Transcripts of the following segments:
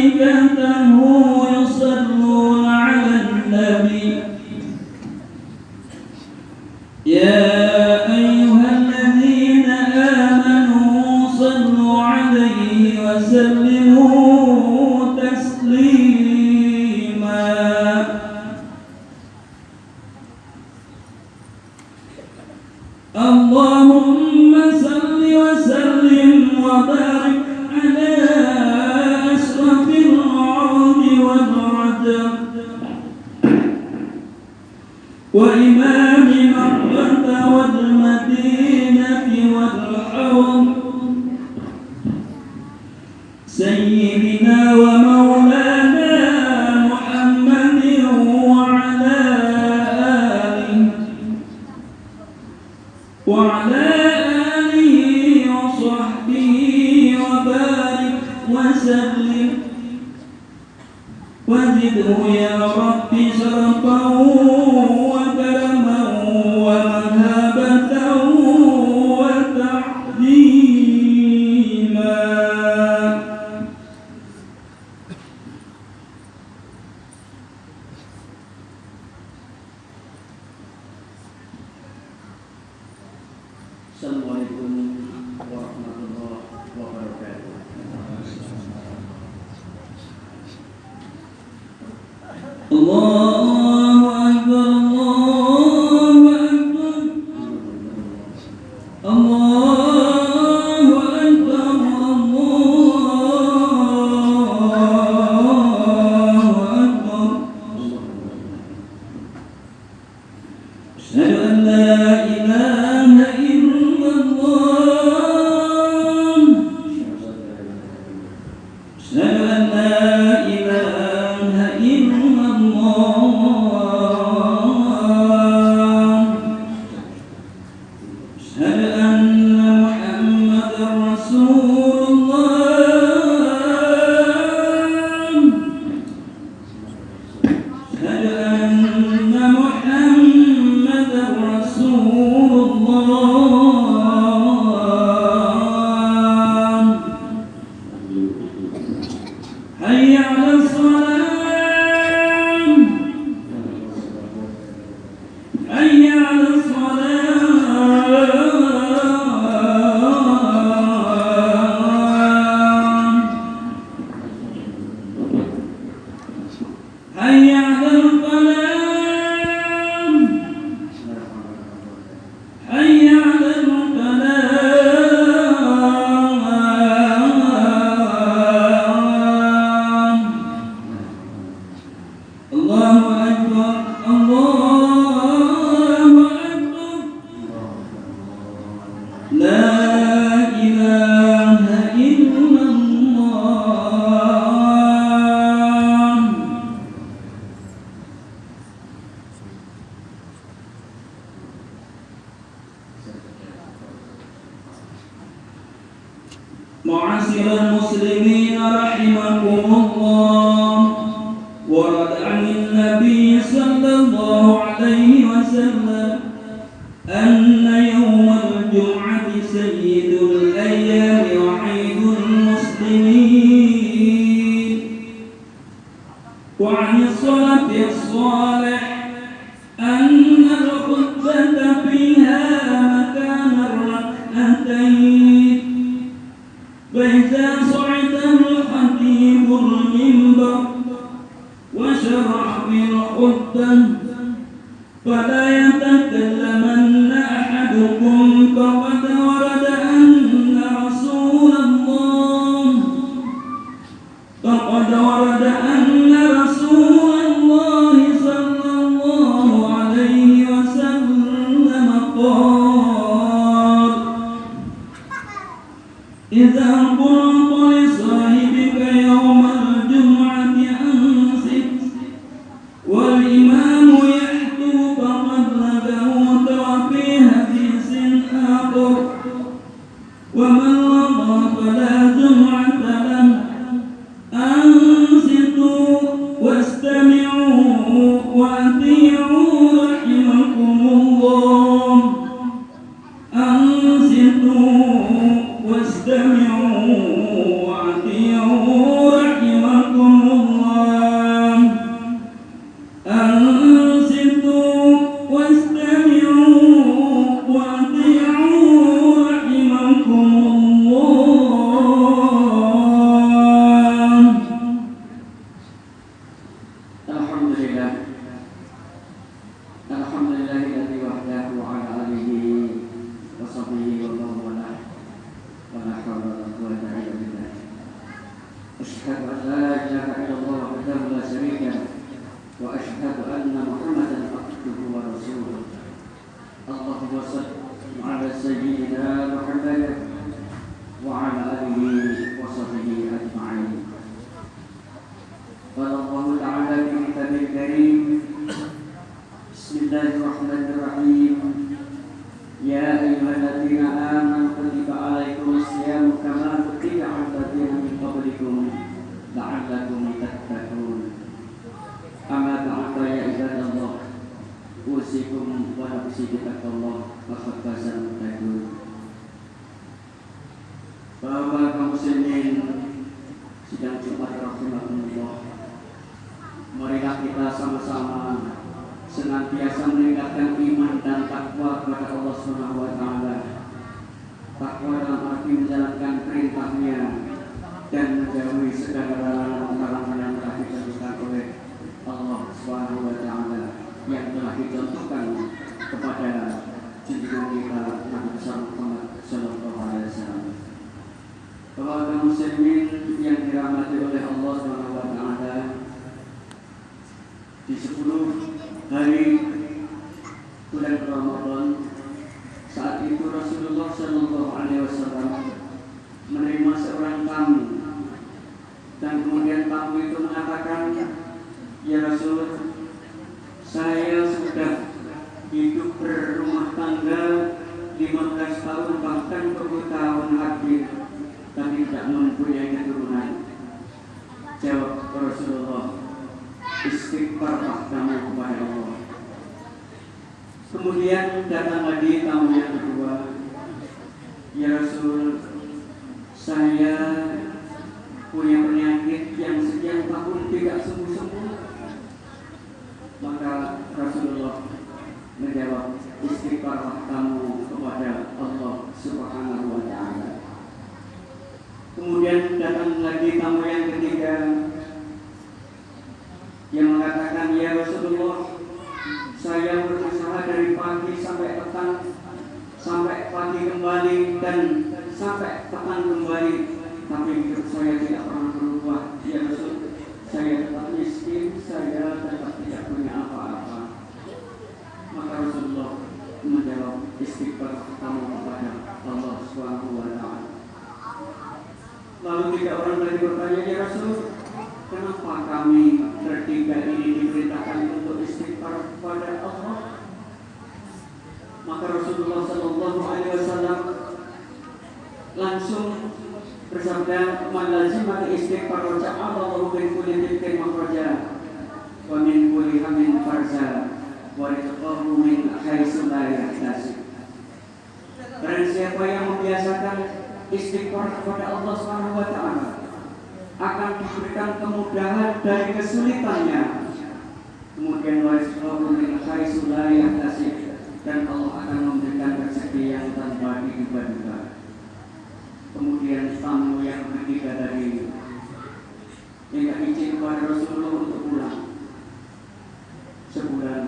ذلك ذكر يا رب شرفا وكرما ومهابة وتعليما السلام عليكم ورحمة الله وبركاته. أولئك Deus olha. وأنت صل على سيدنا محمد وعلى آله وصحبه أجمعين. أوصيكم ونفسي بتقوى الله فقد فاز المتقون Bapak kaum muslimin sidang Jumat rahimahumullah Marilah kita sama-sama senantiasa meningkatkan iman dan takwa kepada Allah Subhanahu wa taala. Takwa dalam arti menjalankan perintahnya dan menjauhi segala larangan-larangan yang telah ditentukan oleh Allah Subhanahu wa taala yang telah dicontohkan kepada junjungan kita Nabi besar Muhammad sallallahu alaihi wasallam. Bapak muslimin yang dirahmati oleh Allah Subhanahu wa taala di 10 hari bulan Ramadan saat itu Rasulullah Shallallahu Alaihi Wasallam menerima seorang tamu dan kemudian tamu itu mengatakan ya Rasul saya tidak mempunyai keturunan jawab Rasulullah istighfarlah kamu kepada Allah. Kemudian datang lagi tamu yang kedua, ya Rasul, saya punya penyakit yang sekian tahun tidak sembuh-sembuh. Maka Rasulullah menjawab, istighfarlah kamu kepada Allah Subhanahu wa taala. Kemudian datang lagi tamu yang ketiga, yang mengatakan ya Rasulullah saya berusaha dari pagi sampai petang sampai pagi kembali dan sampai petang kembali tapi hidup saya tidak pernah berubah ya Rasul saya tetap miskin saya tetap tidak punya apa-apa maka Rasulullah menjawab istighfar kamu kepada Allah Subhanahu wa taala. Lalu tiga orang lagi bertanya ya Rasul kenapa kami bertiga ini diberitakan untuk istighfar kepada Allah? Maka Rasulullah Shallallahu Alaihi Wasallam langsung bersabda malazimah istighfar wa ja'alallahu min kulli dhikrin makhraja wa min kulli hamin farza wa rizqahu min haitsu la yahtasib Barang siapa yang membiasakan istighfar kepada Allah Subhanahu wa taala akan diberikan kemudahan dari kesulitannya. Kemudian yahtasib dan Allah akan memberikan rezeki yang tanpa diduga-duga. Kemudian tamu yang ketiga dari minta izin kepada Rasulullah untuk pulang. Sebulan,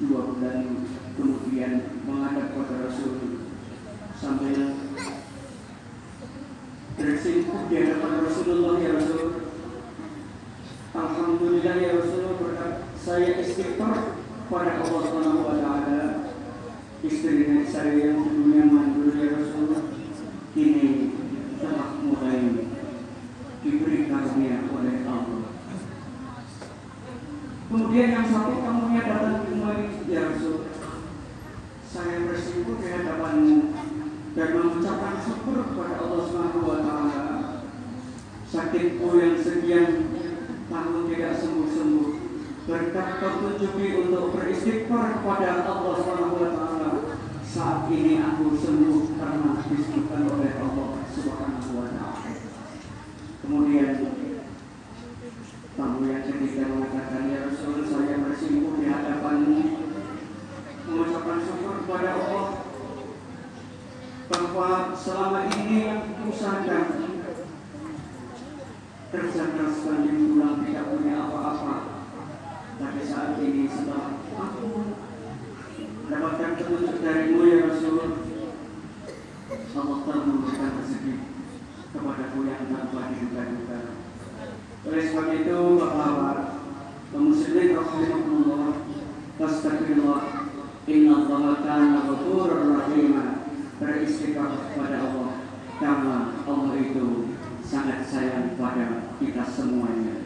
dua bulan kemudian menghadap kepada Rasul sambil bersimpuh di hadapan Rasulullah ya Rasul. Alhamdulillah ya Rasulullah berkat saya istighfar pada Allah Subhanahu wa taala. Istri saya yang dulunya mandul ya Rasulullah ini telah mulai diberi karunia oleh Allah. Kemudian yang satu tamunya datang kembali ya Rasul. Saya bersyukur di hadapanmu dan mengucapkan syukur kepada Allah Subhanahu wa taala. Sakitku yang sekian tahun tidak sembuh-sembuh berkat petunjuki untuk beristighfar kepada Allah Subhanahu wa ini aku sembuh karena disembuhkan oleh Allah Subhanahu wa taala. Kemudian tamu yang ketiga mengatakan ya Rasul saya bersimpuh di hadapanmu mengucapkan syukur kepada Allah bahwa selama ini yang usahakan kerja keras banding pulang tidak punya apa-apa tapi saat ini setelah aku mendapatkan petunjuk darimu Allah telah memberikan rezeki kepadaku yang tanpa diduga-duga. Oleh sebab itu, bapak-bapak, kaum muslimin rahimakumullah, inna Allah kana ghafurur rahim. Beristighfar kepada Allah karena Allah itu sangat sayang pada kita semuanya.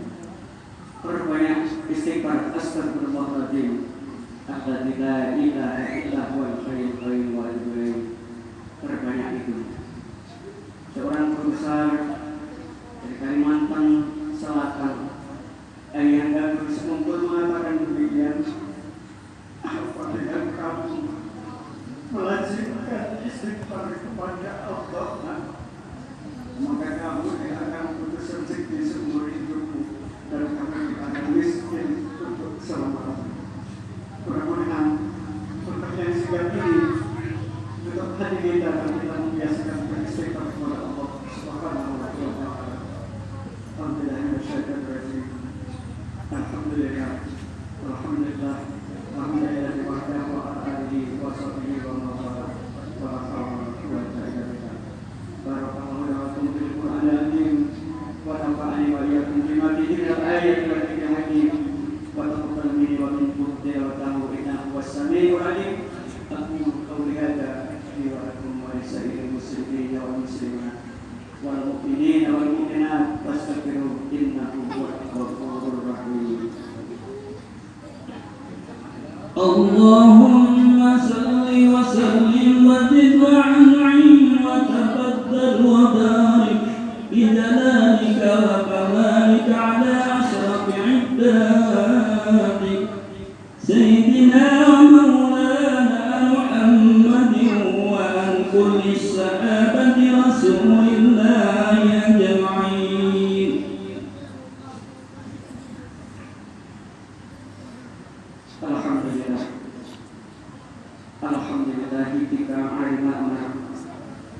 Perbanyak istighfar astagfirullahaladzim. Alladzi la ilaha illa huwal hayyul qayyum wal terbanyak itu. Seorang guru dari Kalimantan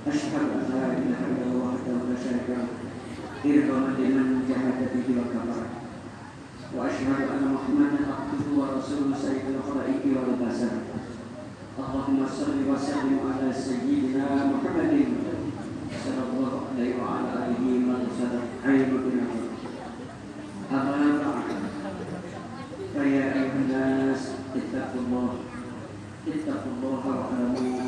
أشهد أن لا إله إلا الله وحده لا شريك له إرضاء لمن جحد به وكفر. وأشهد أن محمدا عبده ورسوله سيد الخلائق والبشر اللهم صل وسلم على سيدنا محمد صلى الله عليه وعلى آله من صدق عين بنا. أما بعد فيا أيها الناس اتقوا الله اتقوا الله واعلموا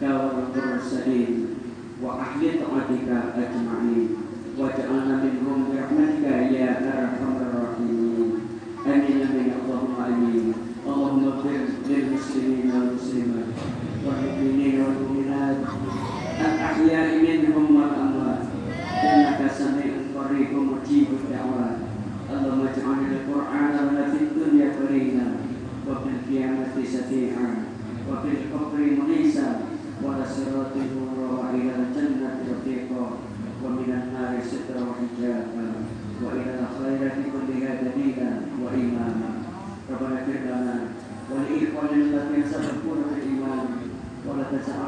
داود المرسلين وأهل طاعتك أجمعين واجعلنا منهم برحمتك يا أرحم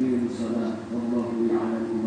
الدين الصلاة. والله يعلم.